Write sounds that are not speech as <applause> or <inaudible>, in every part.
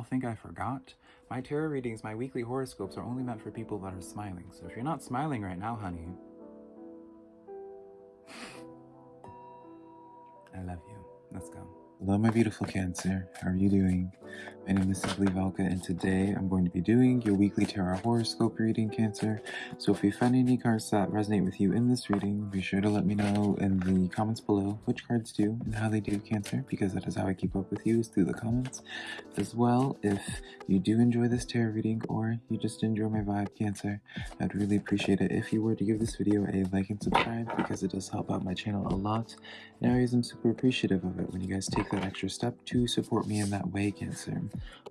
y'all think I forgot? My tarot readings, my weekly horoscopes are only meant for people that are smiling. So if you're not smiling right now, honey, <laughs> I love you. Let's go. Hello, my beautiful Cancer. How are you doing? My name is Simply Velka, and today I'm going to be doing your weekly tarot horoscope reading, Cancer. So if you find any cards that resonate with you in this reading, be sure to let me know in the comments below which cards do and how they do, Cancer, because that is how I keep up with you is through the comments. As well, if you do enjoy this tarot reading or you just enjoy my vibe, Cancer, I'd really appreciate it if you were to give this video a like and subscribe because it does help out my channel a lot. And I always am super appreciative of it when you guys take that extra step to support me in that way, Cancer.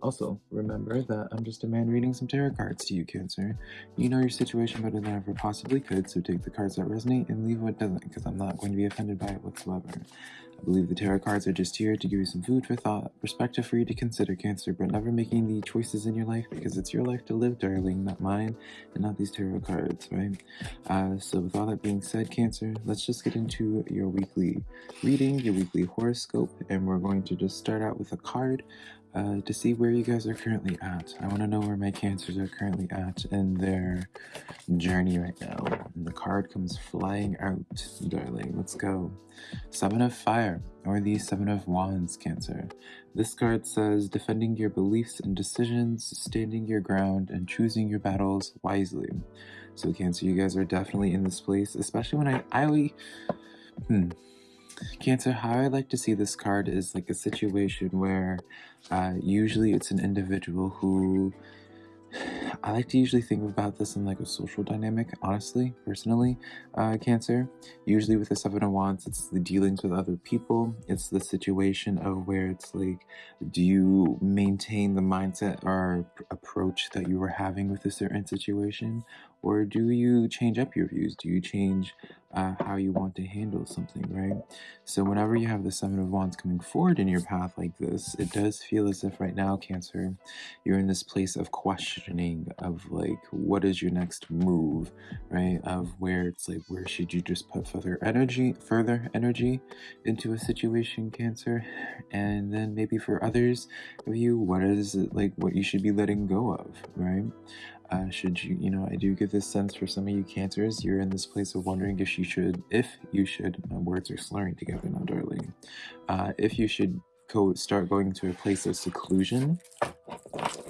Also, remember that I'm just a man reading some tarot cards to you, Cancer. You know your situation better than I ever possibly could, so take the cards that resonate and leave what doesn't, because I'm not going to be offended by it whatsoever. I believe the tarot cards are just here to give you some food for thought, perspective for you to consider, Cancer, but never making the choices in your life because it's your life to live, darling, not mine, and not these tarot cards, right? Uh, so with all that being said, Cancer, let's just get into your weekly reading, your weekly horoscope, and we're going to just start out with a card uh, to see where you guys are currently at. I want to know where my cancers are currently at in their journey right now. And the card comes flying out, darling. Let's go. Seven of Fire, or the Seven of Wands, Cancer. This card says defending your beliefs and decisions, standing your ground, and choosing your battles wisely. So, Cancer, you guys are definitely in this place, especially when I. I hmm Cancer, how I like to see this card is like a situation where uh, usually it's an individual who <sighs> I like to usually think about this in like a social dynamic, honestly, personally, uh, Cancer. Usually with the Seven of Wands, it's the dealings with other people. It's the situation of where it's like, do you maintain the mindset or approach that you were having with a certain situation? Or do you change up your views? Do you change uh, how you want to handle something, right? So whenever you have the Seven of Wands coming forward in your path like this, it does feel as if right now, Cancer, you're in this place of questioning of like, what is your next move, right? Of where it's like, where should you just put further energy, further energy into a situation, Cancer? And then maybe for others of you, what is it like what you should be letting go of, right? Uh, should you, you know, I do get this sense for some of you cancers, you're in this place of wondering if you should, if you should, my words are slurring together now, darling, uh, if you should go start going to a place of seclusion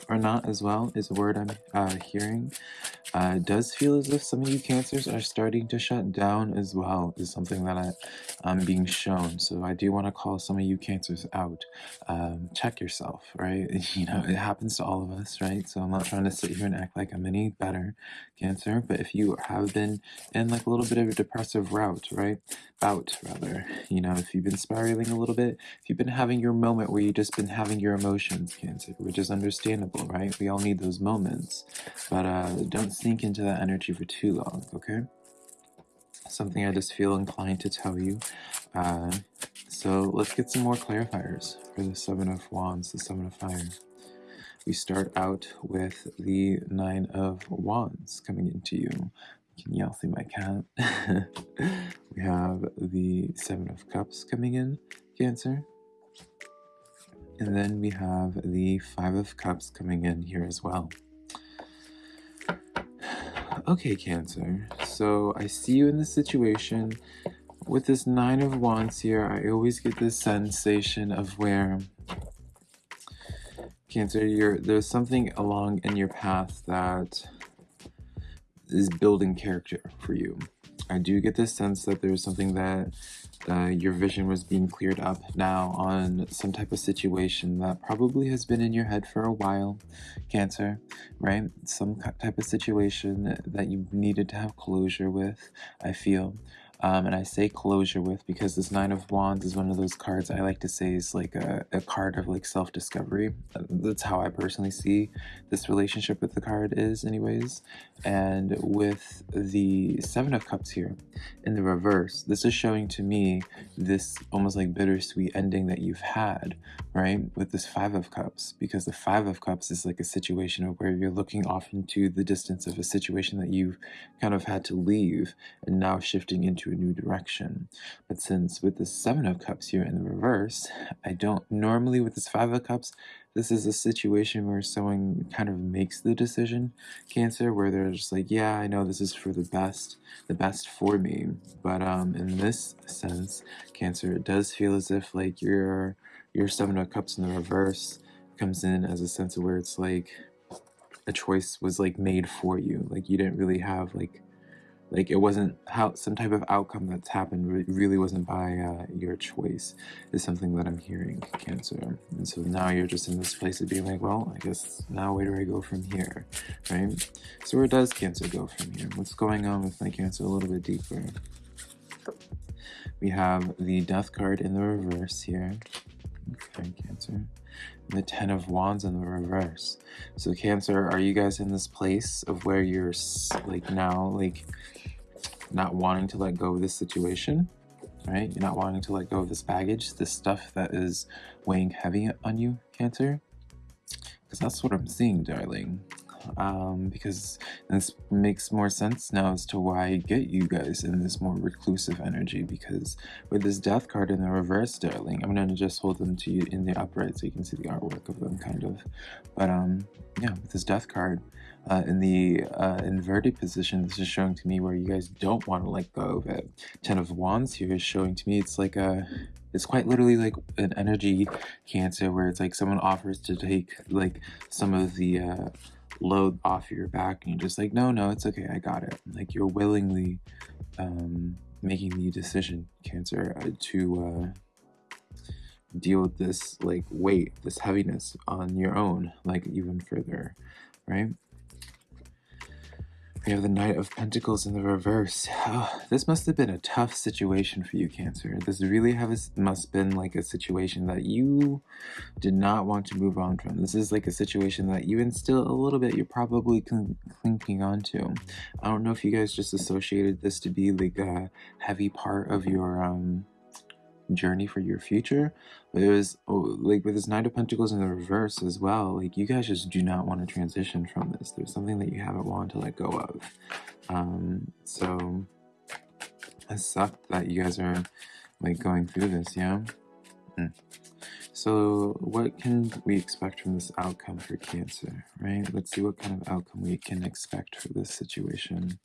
or not as well is a word I'm uh, hearing. Uh, does feel as if some of you cancers are starting to shut down as well is something that I, I'm being shown. So I do want to call some of you cancers out. Um, check yourself, right? <laughs> You know, it happens to all of us, right? So I'm not trying to sit here and act like I'm any better cancer, but if you have been in like a little bit of a depressive route, right? Bout, rather, you know, if you've been spiraling a little bit, if you've been having your moment where you've just been having your emotions, cancer, which is understandable, right? We all need those moments, but uh, don't sink into that energy for too long, okay? Something I just feel inclined to tell you. Uh, so let's get some more clarifiers for the Seven of Wands, the Seven of Fire. We start out with the Nine of Wands coming into you. Can y'all see my cat? <laughs> we have the Seven of Cups coming in, Cancer. And then we have the Five of Cups coming in here as well. Okay, Cancer. So I see you in this situation. With this Nine of Wands here, I always get this sensation of where Cancer, you're, there's something along in your path that is building character for you. I do get this sense that there's something that uh, your vision was being cleared up now on some type of situation that probably has been in your head for a while, Cancer, right? Some type of situation that you needed to have closure with, I feel. Um, and I say closure with because this Nine of Wands is one of those cards I like to say is like a, a card of like self-discovery. That's how I personally see this relationship with the card is anyways. And with the Seven of Cups here in the reverse, this is showing to me this almost like bittersweet ending that you've had, right? With this Five of Cups, because the Five of Cups is like a situation of where you're looking off into the distance of a situation that you've kind of had to leave and now shifting into a new direction. But since with the Seven of Cups here in the reverse, I don't, normally with this Five of Cups, this is a situation where someone kind of makes the decision, Cancer, where they're just like, yeah, I know this is for the best, the best for me. But um, in this sense, Cancer, it does feel as if like your your Seven of Cups in the reverse comes in as a sense of where it's like a choice was like made for you. Like you didn't really have like like it wasn't how some type of outcome that's happened re- really wasn't by uh, your choice is something that i'm hearing cancer. And so now you're just in this place of being like well i guess now where do i go from here right? So where does cancer go from here? What's going on with my cancer a little bit deeper? We have the death card in the reverse here. Okay cancer. The ten of wands in the reverse. So cancer are you guys in this place of where you're like now like not wanting to let go of this situation, right? You're not wanting to let go of this baggage, this stuff that is weighing heavy on you, Cancer. Because that's what I'm seeing, darling. Um, because this makes more sense now as to why I get you guys in this more reclusive energy. Because with this death card in the reverse, darling, I'm gonna just hold them to you in the upright so you can see the artwork of them, kind of. But um, yeah, with this death card, uh, in the uh, inverted position, this is showing to me where you guys don't want to let go of it. Ten of Wands here is showing to me it's like a, it's quite literally like an energy cancer where it's like someone offers to take like some of the uh, load off your back and you're just like, no, no, it's okay, I got it. Like you're willingly um, making the decision, Cancer, uh, to uh, deal with this like weight, this heaviness on your own, like even further, right? We have the Knight of Pentacles in the reverse. Oh, this must have been a tough situation for you, Cancer. This really have a, must have been like a situation that you did not want to move on from. This is like a situation that even still a little bit you're probably cl clinging on to. I don't know if you guys just associated this to be like a heavy part of your um journey for your future. But it was oh, like with this Knight of Pentacles in the reverse as well. Like you guys just do not want to transition from this. There's something that you haven't wanted to let go of. Um, so it sucked that you guys are like going through this, yeah. Mm. So what can we expect from this outcome for Cancer, right? Let's see what kind of outcome we can expect for this situation.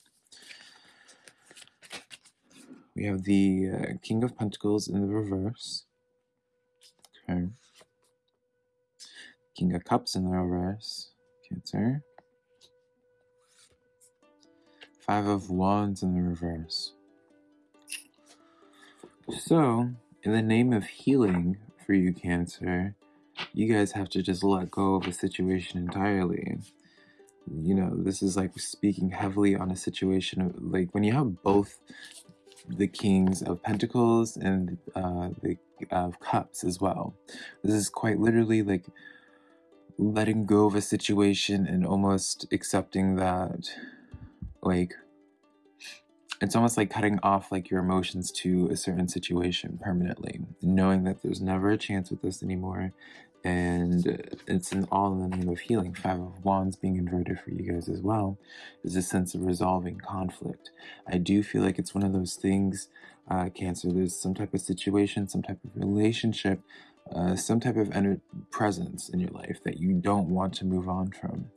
We have the uh, King of Pentacles in the reverse. Okay. King of Cups in the reverse. Cancer. Five of Wands in the reverse. So, in the name of healing for you, Cancer, you guys have to just let go of a situation entirely. You know, this is like speaking heavily on a situation of like when you have both the Kings of Pentacles and uh, the of Cups as well. This is quite literally like letting go of a situation and almost accepting that, like, it's almost like cutting off like your emotions to a certain situation permanently, knowing that there's never a chance with this anymore, and it's an all in the name of healing. Five of Wands being inverted for you guys as well is a sense of resolving conflict. I do feel like it's one of those things, uh, Cancer. There's some type of situation, some type of relationship, uh, some type of presence in your life that you don't want to move on from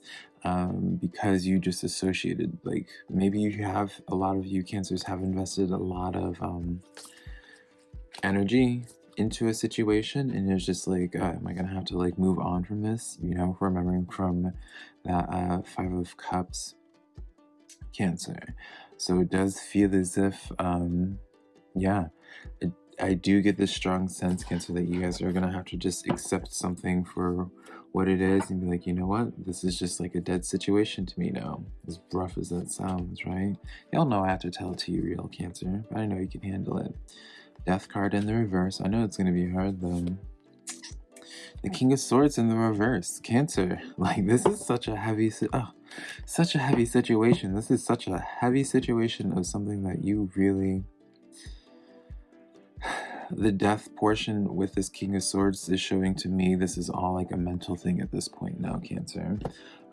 um, because you just associated. Like maybe you have a lot of you Cancers have invested a lot of um, energy into a situation and it's just like uh, am i gonna have to like move on from this? You know remembering from that uh, five of cups cancer. So it does feel as if um yeah it, i do get this strong sense cancer that you guys are gonna have to just accept something for what it is and be like you know what? This is just like a dead situation to me now. As rough as that sounds right? Y'all know i have to tell it to you real cancer. But i know you can handle it Death card in the reverse. I know it's going to be hard though. The King of Swords in the reverse. Cancer. <laughs> Like, this is such a heavy... Oh, such a heavy situation. This is such a heavy situation of something that you really... <sighs> The death portion with this King of Swords is showing to me this is all like a mental thing at this point now, Cancer.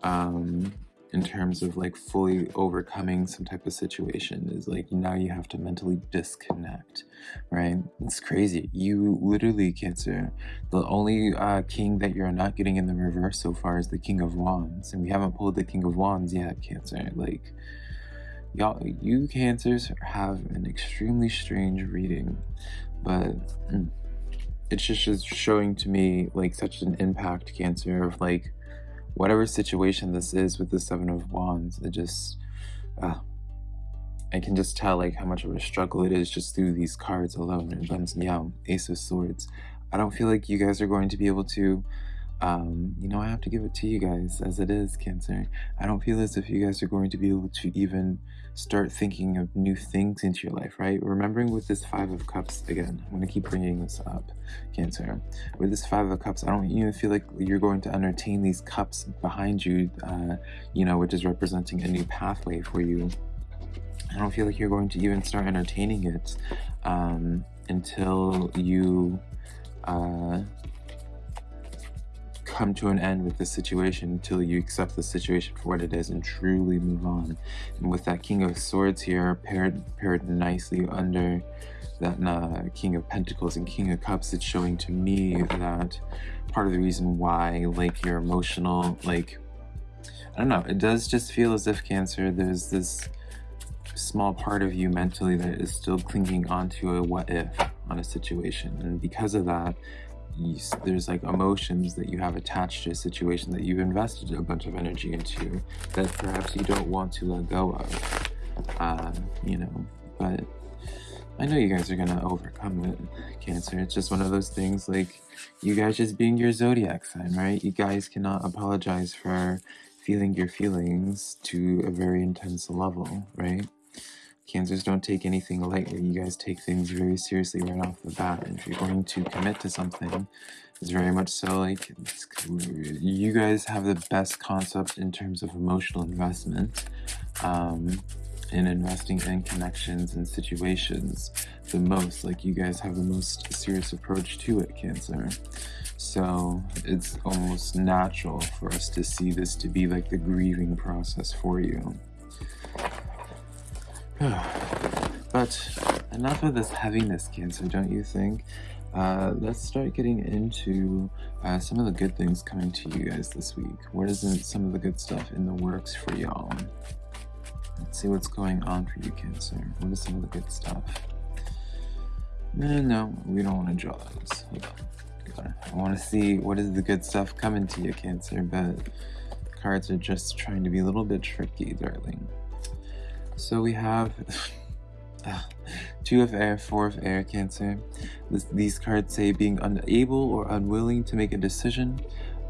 Um, in terms of like fully overcoming some type of situation is like now you have to mentally disconnect right? It's crazy. You literally cancer the only uh, king that you're not getting in the reverse so far is the king of wands and we haven't pulled the king of wands yet cancer. Like y'all you cancers have an extremely strange reading but mm, it's just showing to me like such an impact cancer of like whatever situation this is with the seven of wands it just uh, I can just tell like how much of a struggle it is just through these cards alone and Buns Meow, Ace of Swords. I don't feel like you guys are going to be able to um, you know, I have to give it to you guys as it is, Cancer. I don't feel as if you guys are going to be able to even start thinking of new things into your life, right? Remembering with this Five of Cups, again, I'm going to keep bringing this up, Cancer. With this Five of Cups, I don't even feel like you're going to entertain these cups behind you, uh, you know, which is representing a new pathway for you. I don't feel like you're going to even start entertaining it um, until you uh, come to an end with this situation until you accept the situation for what it is and truly move on. And with that King of Swords here paired paired nicely under that uh, King of Pentacles and King of Cups, it's showing to me that part of the reason why like your emotional like I don't know, it does just feel as if Cancer, there's this small part of you mentally that is still clinging onto a what if on a situation. And because of that, you, there's like emotions that you have attached to a situation that you've invested a bunch of energy into that perhaps you don't want to let go of. Uh, you know but I know you guys are gonna overcome it cancer. It's just one of those things like you guys just being your zodiac sign right? You guys cannot apologize for feeling your feelings to a very intense level right Cancers don't take anything lightly. You guys take things very seriously right off the bat. And if you're going to commit to something, it's very much so like you guys have the best concept in terms of emotional investment um, in investing in connections and situations the most. Like you guys have the most serious approach to it, Cancer. So it's almost natural for us to see this to be like the grieving process for you. <sighs> but enough of this heaviness, Cancer, don't you think? Uh, let's start getting into uh, some of the good things coming to you guys this week. What is some of the good stuff in the works for y'all? Let's see what's going on for you, Cancer. What is some of the good stuff? No, no, we don't want to draw those. I want to see what is the good stuff coming to you, Cancer, but cards are just trying to be a little bit tricky, darling. So we have <laughs> two of air, four of air, Cancer. This, these cards say being unable or unwilling to make a decision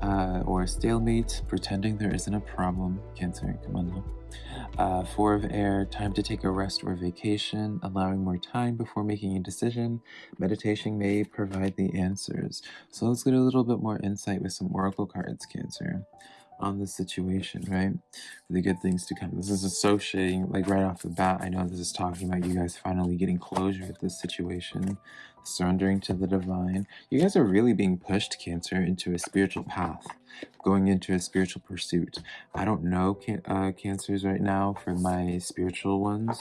uh, or a stalemate, pretending there isn't a problem. Cancer, come on. Uh, four of air, time to take a rest or vacation, allowing more time before making a decision. Meditation may provide the answers. So let's get a little bit more insight with some oracle cards, Cancer on the situation, right? For the good things to come. This is associating, like right off the bat, I know this is talking about you guys finally getting closure with this situation, surrendering to the divine. You guys are really being pushed, Cancer, into a spiritual path, going into a spiritual pursuit. I don't know can uh, Cancers right now for my spiritual ones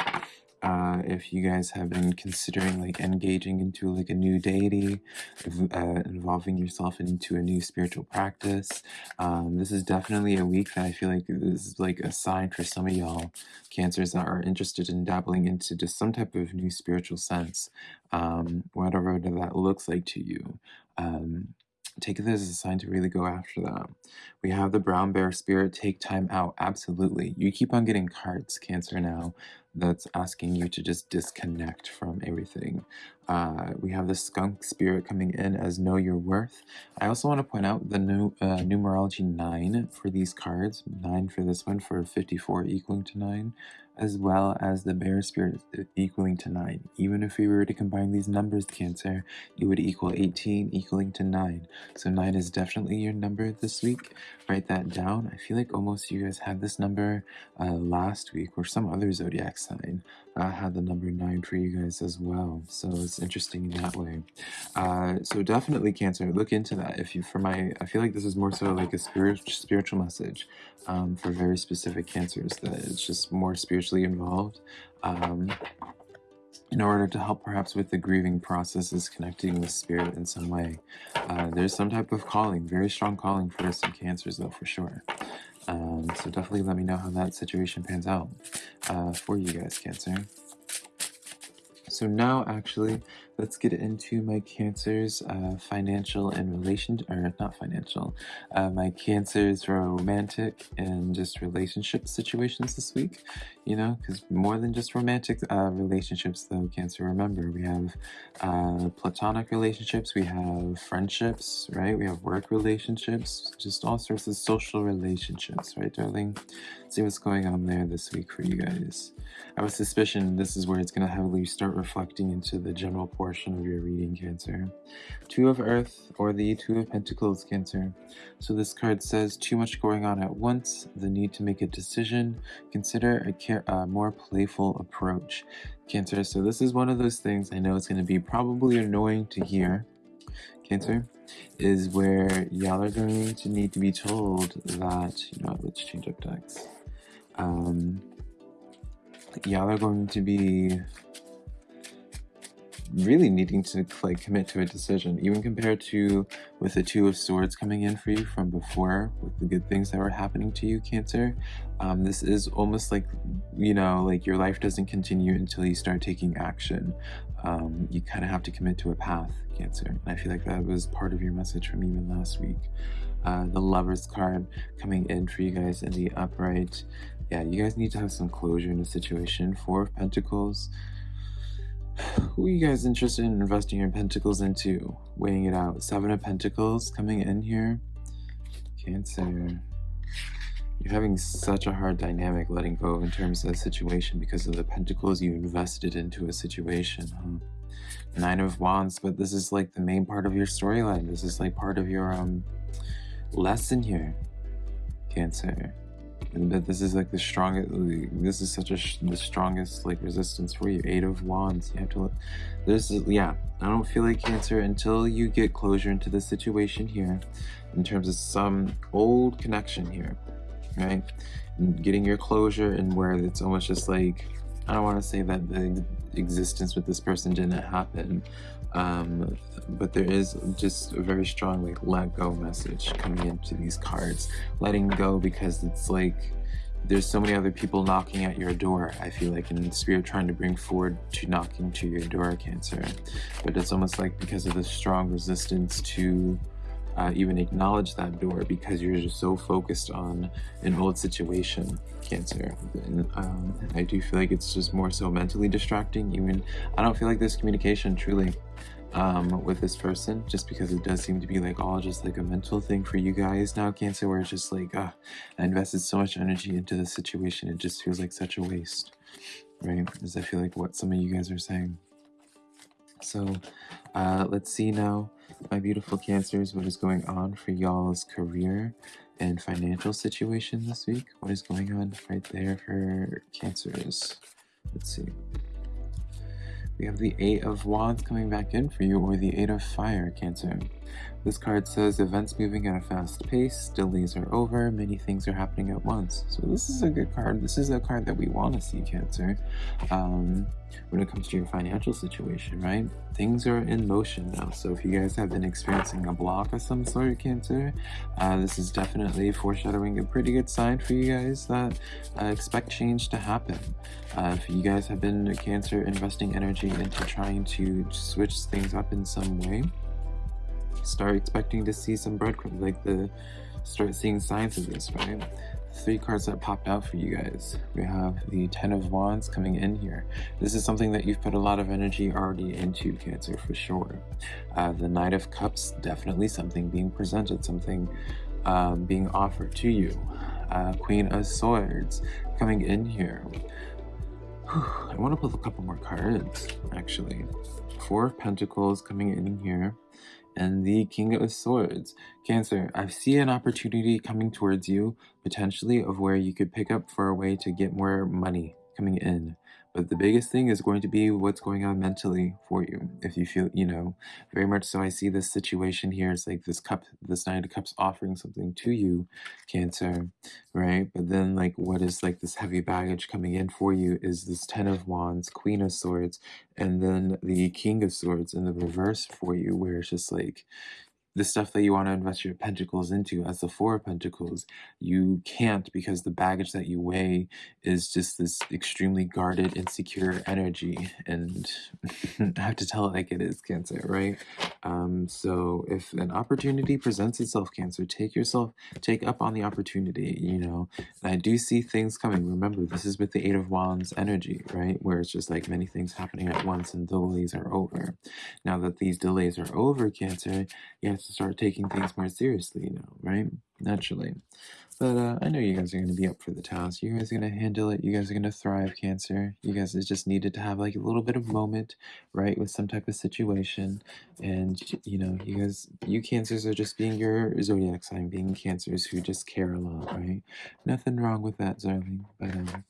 uh, if you guys have been considering like engaging into like a new deity, uh, involving yourself into a new spiritual practice. Um, this is definitely a week that I feel like this is like a sign for some of y'all cancers that are interested in dabbling into just some type of new spiritual sense, um, whatever that looks like to you. Um, take this as a sign to really go after that. We have the brown bear spirit, take time out. Absolutely. You keep on getting cards, Cancer, now that's asking you to just disconnect from everything. Uh, we have the skunk spirit coming in as know your worth. I also want to point out the new uh, numerology 9 for these cards, 9 for this one for 54 equaling to 9 as well as the bear spirit equaling to 9. Even if we were to combine these numbers, Cancer, it would equal 18 equaling to 9. So 9 is definitely your number this week. Write that down. I feel like almost you guys had this number uh, last week or some other zodiac sign uh, had the number nine for you guys as well. So it's interesting in that way. Uh, so definitely Cancer, look into that. If you, for my, I feel like this is more so like a spirit, spiritual message um, for very specific cancers that it's just more spiritually involved. Um, in order to help perhaps with the grieving process is connecting with spirit in some way. Uh, there's some type of calling, very strong calling for some cancers though, for sure. Um, so definitely let me know how that situation pans out uh, for you guys, Cancer. So now, actually, let's get into my Cancer's uh, financial and relation, or not financial, uh, my Cancer's romantic and just relationship situations this week. You know, because more than just romantic uh, relationships, though, Cancer. Remember, we have uh, platonic relationships, we have friendships, right? We have work relationships, just all sorts of social relationships, right, darling? See what's going on there this week for you guys. I have a suspicion this is where it's going to heavily start reflecting into the general portion of your reading, Cancer. Two of Earth or the Two of Pentacles, Cancer. So this card says too much going on at once, the need to make a decision, consider a more playful approach. Cancer, so this is one of those things I know it's going to be probably annoying to hear, Cancer, is where y'all are going to need to be told that, you know, let's change up decks. Um, y'all are going to be really needing to like commit to a decision even compared to with the two of swords coming in for you from before with the good things that were happening to you cancer um, this is almost like you know like your life doesn't continue until you start taking action um, you kind of have to commit to a path cancer and i feel like that was part of your message from even last week uh, the lovers card coming in for you guys in the upright yeah, you guys need to have some closure in the situation. Four of Pentacles. <sighs> Who are you guys interested in investing your Pentacles into? Weighing it out. Seven of Pentacles coming in here. Cancer. You're having such a hard dynamic letting go in terms of the situation because of the Pentacles you invested into a situation, huh? Nine of Wands, but this is like the main part of your storyline. This is like part of your um lesson here. Cancer and that this is like the strongest this is such a the strongest like resistance for you. Eight of wands. You have to look this is yeah i don't feel like cancer until you get closure into the situation here in terms of some old connection here right? And getting your closure and where it's almost just like i don't want to say that the existence with this person didn't happen um, but there is just a very strong like let go message coming into these cards. Letting go because it's like there's so many other people knocking at your door i feel like in spirit trying to bring forward to knocking to your door cancer. But it's almost like because of the strong resistance to uh, even acknowledge that door because you're just so focused on an old situation cancer. And um, i do feel like it's just more so mentally distracting even i don't feel like there's communication truly um, with this person just because it does seem to be like all just like a mental thing for you guys now cancer where it's just like uh, i invested so much energy into the situation it just feels like such a waste right? As i feel like what some of you guys are saying. So uh, let's see now my beautiful cancers what is going on for y'all's career and financial situation this week? What is going on right there for cancers? Let's see we have the Eight of Wands coming back in for you, or the Eight of Fire, Cancer. This card says events moving at a fast pace, delays are over, many things are happening at once. So this is a good card. This is a card that we want to see, Cancer. Um, when it comes to your financial situation, right? Things are in motion now. So if you guys have been experiencing a block of some sort, of Cancer, uh, this is definitely foreshadowing a pretty good sign for you guys that uh, expect change to happen. Uh, if you guys have been Cancer investing energy into trying to switch things up in some way, start expecting to see some breadcrumbs, like the start seeing signs of this, right? Three cards that popped out for you guys. We have the Ten of Wands coming in here. This is something that you've put a lot of energy already into, Cancer, for sure. Uh, the Knight of Cups, definitely something being presented, something um, being offered to you. Uh, Queen of Swords coming in here. I want to pull a couple more cards, actually. Four of Pentacles coming in here and the King of Swords. Cancer, I see an opportunity coming towards you, potentially of where you could pick up for a way to get more money coming in. But the biggest thing is going to be what's going on mentally for you. If you feel, you know, very much so I see this situation here It's like this cup, this Knight of Cups offering something to you, Cancer, right? But then like what is like this heavy baggage coming in for you is this Ten of Wands, Queen of Swords, and then the King of Swords in the reverse for you, where it's just like the stuff that you want to invest your pentacles into as the four of pentacles you can't because the baggage that you weigh is just this extremely guarded insecure energy and <laughs> i have to tell it like it is cancer right um so if an opportunity presents itself cancer take yourself take up on the opportunity you know? And i do see things coming. Remember this is with the eight of wands energy right? Where it's just like many things happening at once and delays are over. Now that these delays are over cancer you have to start taking things more seriously now, right? Naturally. But uh, I know you guys are going to be up for the task. You guys are going to handle it. You guys are going to thrive, Cancer. You guys just needed to have like a little bit of moment, right, with some type of situation. And, you know, you guys, you Cancers are just being your zodiac sign, being Cancers who just care a lot, right? Nothing wrong with that, darling. But um,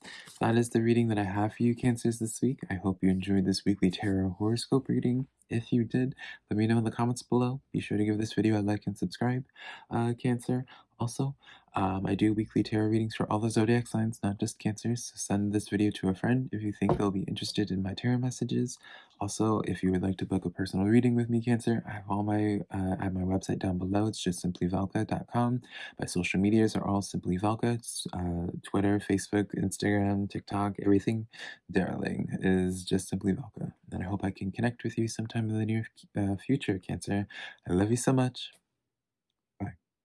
that is the reading that I have for you, Cancers, this week. I hope you enjoyed this weekly tarot horoscope reading. If you did, let me know in the comments below. Be sure to give this video a like and subscribe, uh, Cancer. Also, um, I do weekly tarot readings for all the zodiac signs, not just cancers. So send this video to a friend if you think they'll be interested in my tarot messages. Also, if you would like to book a personal reading with me, Cancer, I have all my uh, have my website down below. It's just simplyvelka.com. My social medias are all simply Velka. Uh, Twitter, Facebook, Instagram, TikTok, everything, darling, is just simply Velka. And I hope I can connect with you sometime in the near uh, future, Cancer. I love you so much.